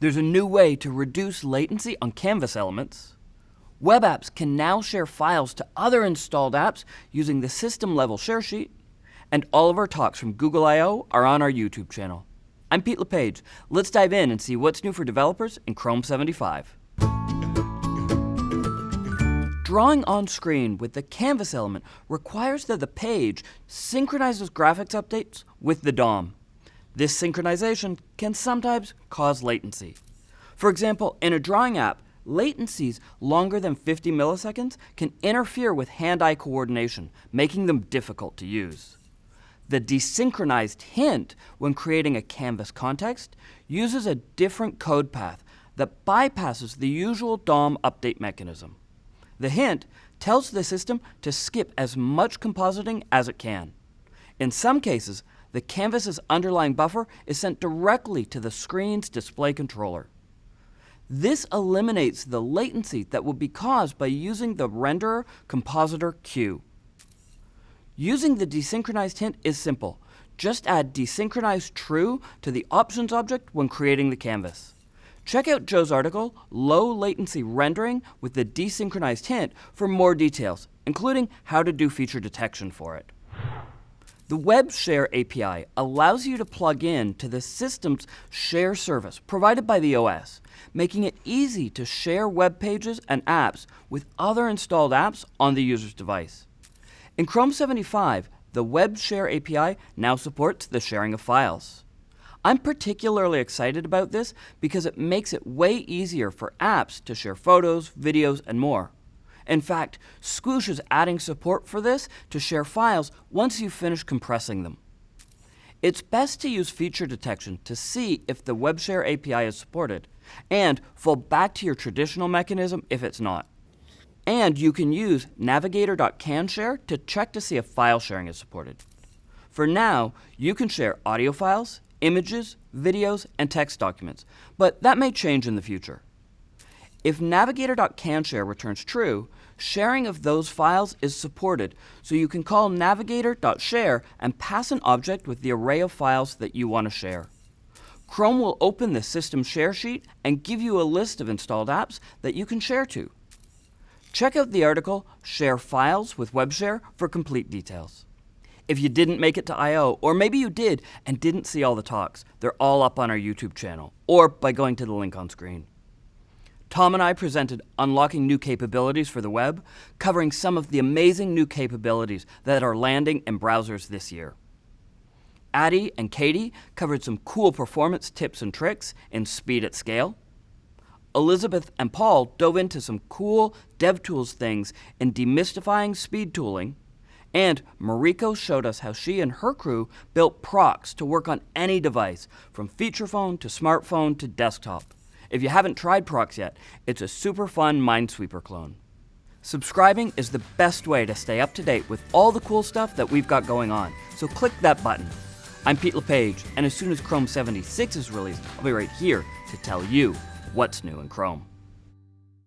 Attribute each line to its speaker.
Speaker 1: There's a new way to reduce latency on Canvas elements. Web apps can now share files to other installed apps using the system level share sheet. And all of our talks from Google I.O. are on our YouTube channel. I'm Pete LePage. Let's dive in and see what's new for developers in Chrome 75. Drawing on screen with the Canvas element requires that the page synchronizes graphics updates with the DOM. This synchronization can sometimes cause latency. For example, in a drawing app, latencies longer than 50 milliseconds can interfere with hand-eye coordination, making them difficult to use. The desynchronized hint when creating a Canvas context uses a different code path that bypasses the usual DOM update mechanism. The hint tells the system to skip as much compositing as it can. In some cases, the canvas's underlying buffer is sent directly to the screen's display controller. This eliminates the latency that would be caused by using the renderer compositor queue. Using the desynchronized hint is simple. Just add desynchronized true to the options object when creating the canvas. Check out Joe's article, Low Latency Rendering with the Desynchronized Hint, for more details, including how to do feature detection for it. The Web Share API allows you to plug in to the system's share service provided by the OS, making it easy to share web pages and apps with other installed apps on the user's device. In Chrome 75, the Web Share API now supports the sharing of files. I'm particularly excited about this because it makes it way easier for apps to share photos, videos, and more. In fact, Squoosh is adding support for this to share files once you finish compressing them. It's best to use feature detection to see if the WebShare API is supported, and fall back to your traditional mechanism if it's not. And you can use navigator.canshare to check to see if file sharing is supported. For now, you can share audio files, images, videos, and text documents, but that may change in the future. If navigator.canshare returns true, sharing of those files is supported, so you can call navigator.share and pass an object with the array of files that you want to share. Chrome will open the system share sheet and give you a list of installed apps that you can share to. Check out the article Share Files with WebShare for complete details. If you didn't make it to I.O., or maybe you did and didn't see all the talks, they're all up on our YouTube channel, or by going to the link on screen. Tom and I presented Unlocking New Capabilities for the Web, covering some of the amazing new capabilities that are landing in browsers this year. Addie and Katie covered some cool performance tips and tricks in Speed at Scale. Elizabeth and Paul dove into some cool DevTools things in demystifying speed tooling. And Mariko showed us how she and her crew built Proxx to work on any device, from feature phone to smartphone to desktop. If you haven't tried Proxx yet, it's a super fun Minesweeper clone. Subscribing is the best way to stay up to date with all the cool stuff that we've got going on, so click that button. I'm Pete LePage, and as soon as Chrome 76 is released, I'll be right here to tell you what's new in Chrome.